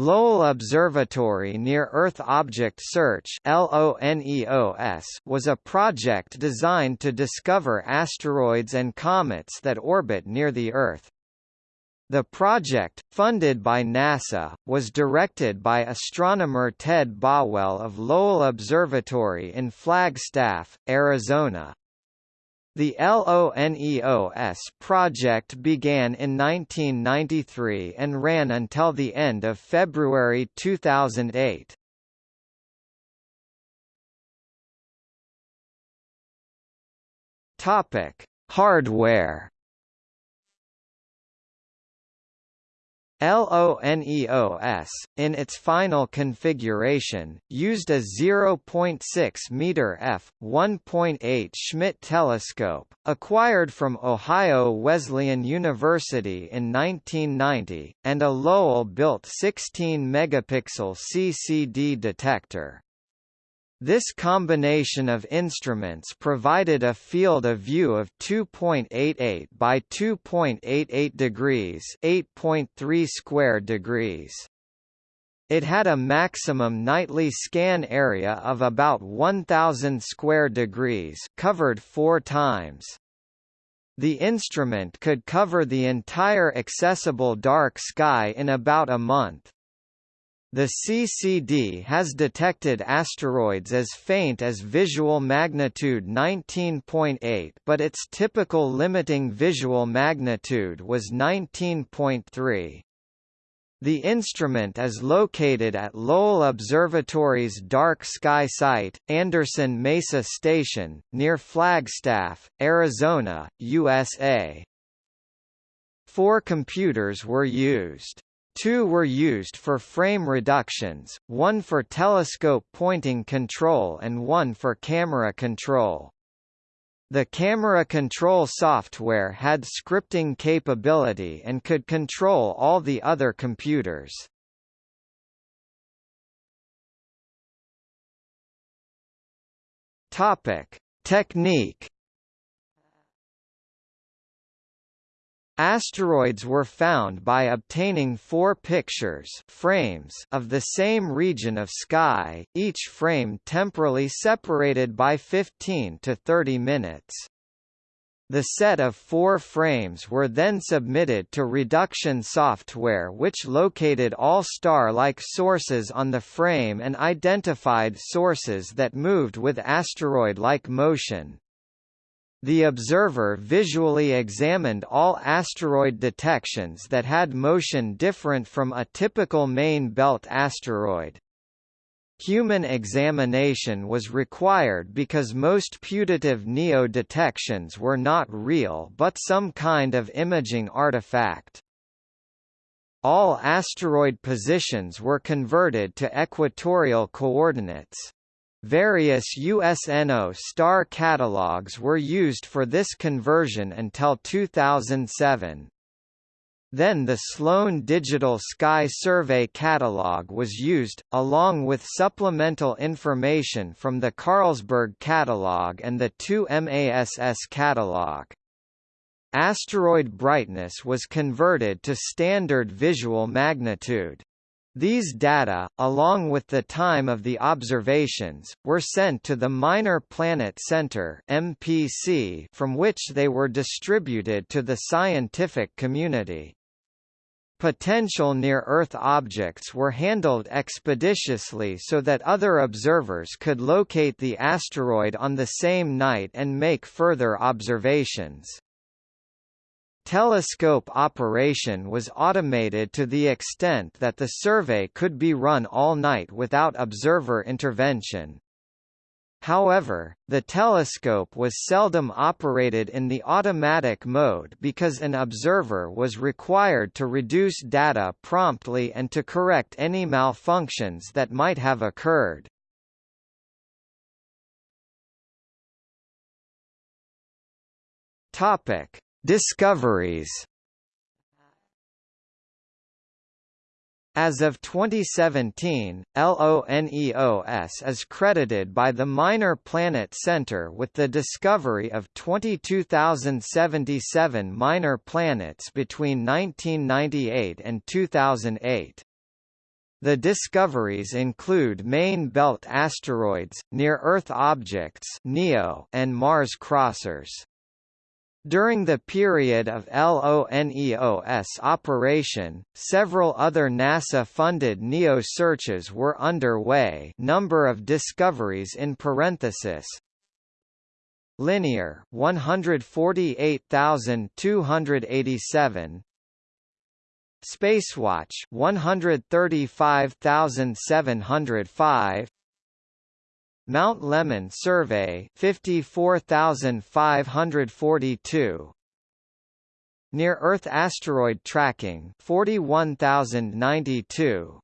Lowell Observatory Near Earth Object Search was a project designed to discover asteroids and comets that orbit near the Earth. The project, funded by NASA, was directed by astronomer Ted Bowell of Lowell Observatory in Flagstaff, Arizona. The LONEOS project began in 1993 and ran until the end of February 2008. Topic: Hardware LONEOS, in its final configuration, used a 0.6 meter f. 1.8 Schmidt telescope, acquired from Ohio Wesleyan University in 1990, and a Lowell-built 16-megapixel CCD detector. This combination of instruments provided a field of view of 2.88 by 2.88 degrees, 8.3 square degrees. It had a maximum nightly scan area of about 1000 square degrees, covered 4 times. The instrument could cover the entire accessible dark sky in about a month. The CCD has detected asteroids as faint as visual magnitude 19.8 but its typical limiting visual magnitude was 19.3. The instrument is located at Lowell Observatory's Dark Sky Site, Anderson Mesa Station, near Flagstaff, Arizona, USA. Four computers were used. Two were used for frame reductions, one for telescope pointing control and one for camera control. The camera control software had scripting capability and could control all the other computers. Topic: Technique Asteroids were found by obtaining four pictures frames of the same region of sky, each frame temporally separated by 15 to 30 minutes. The set of four frames were then submitted to reduction software which located all star-like sources on the frame and identified sources that moved with asteroid-like motion. The observer visually examined all asteroid detections that had motion different from a typical main belt asteroid. Human examination was required because most putative NEO detections were not real but some kind of imaging artifact. All asteroid positions were converted to equatorial coordinates. Various USNO star catalogs were used for this conversion until 2007. Then the Sloan Digital Sky Survey catalog was used, along with supplemental information from the Carlsberg catalog and the 2MASS catalog. Asteroid brightness was converted to standard visual magnitude. These data, along with the time of the observations, were sent to the Minor Planet Center (MPC), from which they were distributed to the scientific community. Potential near-Earth objects were handled expeditiously so that other observers could locate the asteroid on the same night and make further observations. Telescope operation was automated to the extent that the survey could be run all night without observer intervention. However, the telescope was seldom operated in the automatic mode because an observer was required to reduce data promptly and to correct any malfunctions that might have occurred. Topic: Discoveries As of 2017, LONEOS is credited by the Minor Planet Center with the discovery of 22,077 minor planets between 1998 and 2008. The discoveries include main belt asteroids, near-Earth objects (NEO) and Mars crossers. During the period of LONEOS operation, several other NASA-funded NEO searches were underway. Number of discoveries in parenthesis, Linear 148,287 Spacewatch 135,705 Mount Lemmon survey 54542 Near Earth asteroid tracking 41092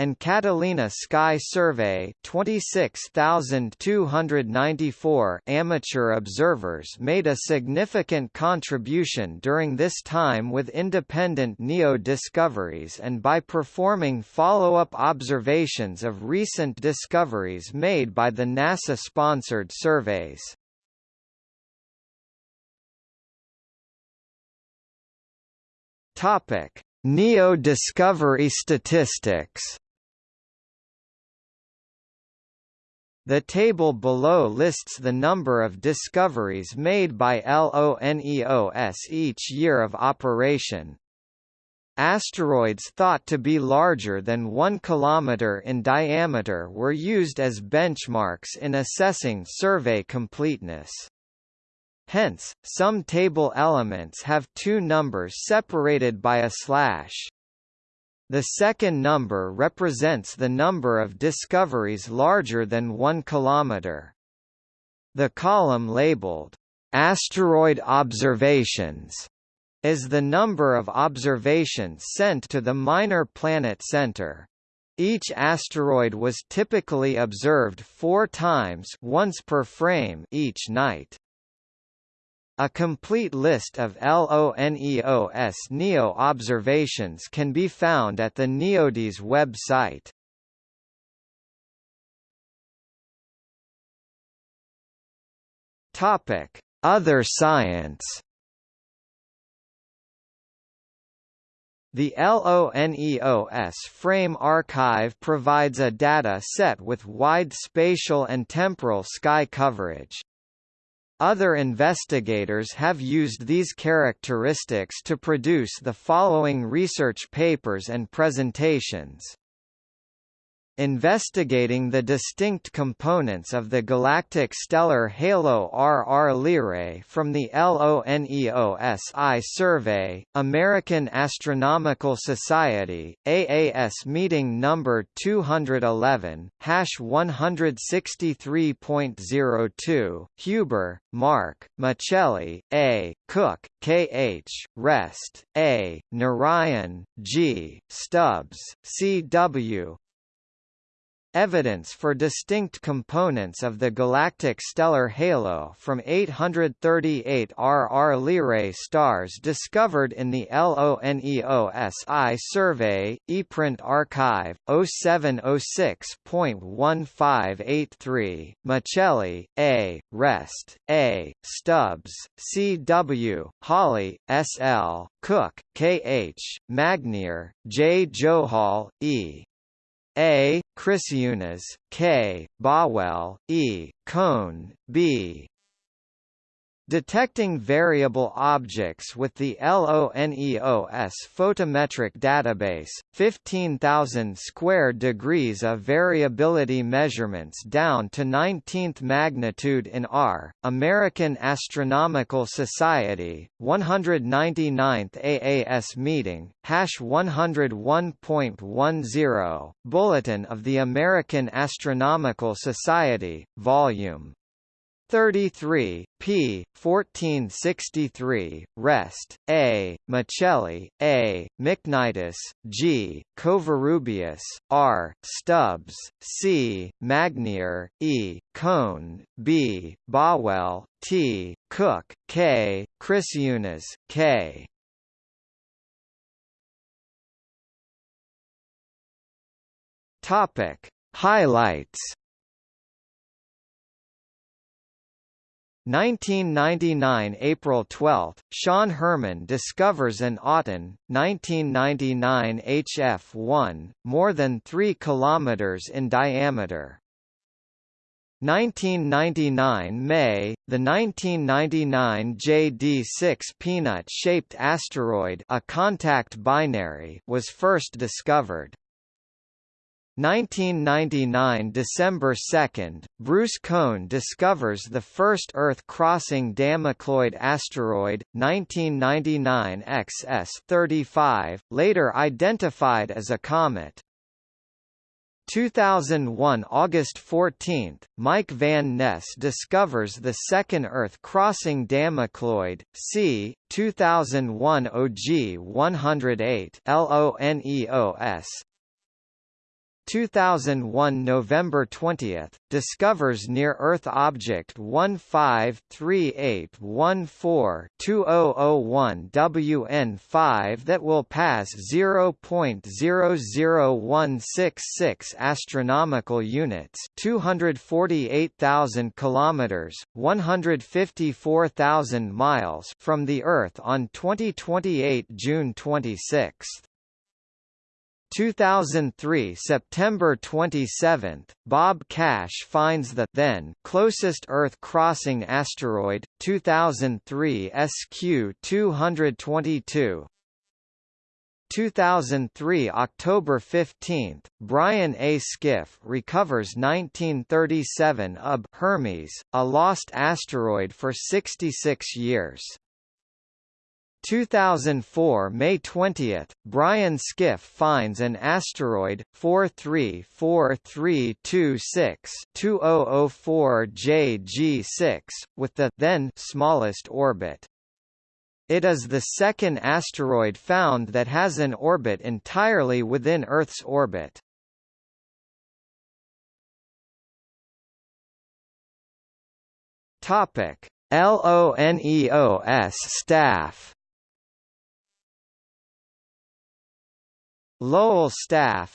and Catalina Sky Survey 26,294 amateur observers made a significant contribution during this time with independent NEO discoveries and by performing follow-up observations of recent discoveries made by the NASA-sponsored surveys. Topic: NEO discovery statistics The table below lists the number of discoveries made by LONEOS each year of operation. Asteroids thought to be larger than 1 km in diameter were used as benchmarks in assessing survey completeness. Hence, some table elements have two numbers separated by a slash. The second number represents the number of discoveries larger than 1 km. The column labeled, "'Asteroid Observations' is the number of observations sent to the Minor Planet Center. Each asteroid was typically observed four times once per frame each night. A complete list of LONEOS NEO observations can be found at the NEODyS website. Topic: Other science. The LONEOS Frame Archive provides a data set with wide spatial and temporal sky coverage. Other investigators have used these characteristics to produce the following research papers and presentations investigating the distinct components of the galactic stellar halo RR Lyrae from the LONEOSI survey, American Astronomical Society, AAS meeting number 211, hash 163.02, Huber, Mark, Miceli, A, Cook, K. H., Rest, A, Narayan, G, Stubbs, C. Evidence for distinct components of the galactic stellar halo from 838 RR Lyrae stars discovered in the LONEOSI survey, ePrint archive, 0706.1583, Miceli, A., Rest, A., Stubbs, C. W., Hawley, S. L., Cook, K. H., Magnier, J. Johal, E. A. Chris Krisciunas, K. Bowell, E. Koehn, B. Detecting variable objects with the LONEOS photometric database, 15,000 square degrees of variability measurements down to 19th magnitude in R, American Astronomical Society, 199th AAS meeting, hash 101.10, Bulletin of the American Astronomical Society, Volume 33, p. 1463, Rest, A. Miceli, A. McNitus, G. Covarrubias, R. Stubbs, C. Magnier, E. Koehn, B. Bowell, T. Cook, K. Krisciunas, K. Topic: Highlights 1999 April 12, Sean Herman discovers an Aten, 1999 HF1, more than 3 km in diameter. 1999 May, the 1999 JD6 peanut-shaped asteroid a contact binary was first discovered. 1999 December 2, Bruce Koehn discovers the first Earth-crossing Damocloid asteroid, 1999 XS-35, later identified as a comet. 2001 August 14, Mike Van Ness discovers the second Earth-crossing Damocloid, c. 2001 OG 108 LONEOS, 2001 November 20, discovers near-Earth object 153814-2001 WN5 that will pass 0.00166 astronomical units, 248,000 kilometers, 154,000 miles from the Earth on 2028 June 26. 2003 September 27, Bob Cash finds the then closest Earth-crossing asteroid, 2003 SQ-222. 2003 October 15, Brian A. Skiff recovers 1937 UB Hermes, a lost asteroid for 66 years. 2004 May 20, Brian Skiff finds an asteroid, 434326-2004JG6 with the then smallest orbit. It is the second asteroid found that has an orbit entirely within Earth's orbit. Topic: LONEOS staff Lowell staff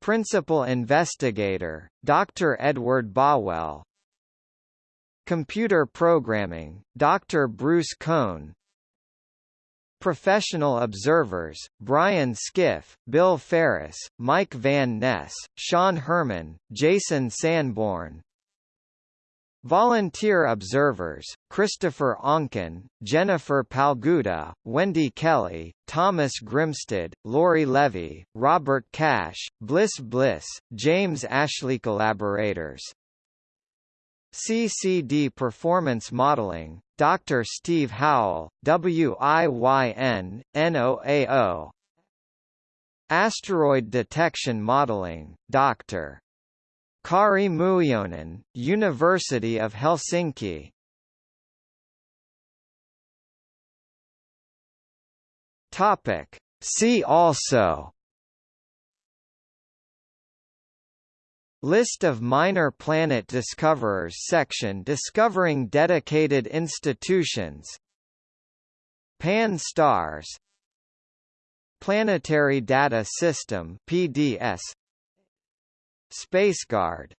Principal investigator, Dr. Edward Bowell Computer programming, Dr. Bruce Koehn Professional observers, Brian Skiff, Bill Ferris, Mike Van Ness, Sean Herman, Jason Sanborn Volunteer observers, Christopher Onken, Jennifer Palguda, Wendy Kelly, Thomas Grimstead, Lori Levy, Robert Cash, Bliss Bliss, James Ashley Collaborators CCD Performance Modeling, Dr. Steve Howell, WIYN, NOAO Asteroid Detection Modeling, Dr. Kari Muinonen, University of Helsinki. Topic. See also List of minor planet discoverers section discovering dedicated institutions Pan-STARRS Planetary Data System PDS SpaceGuard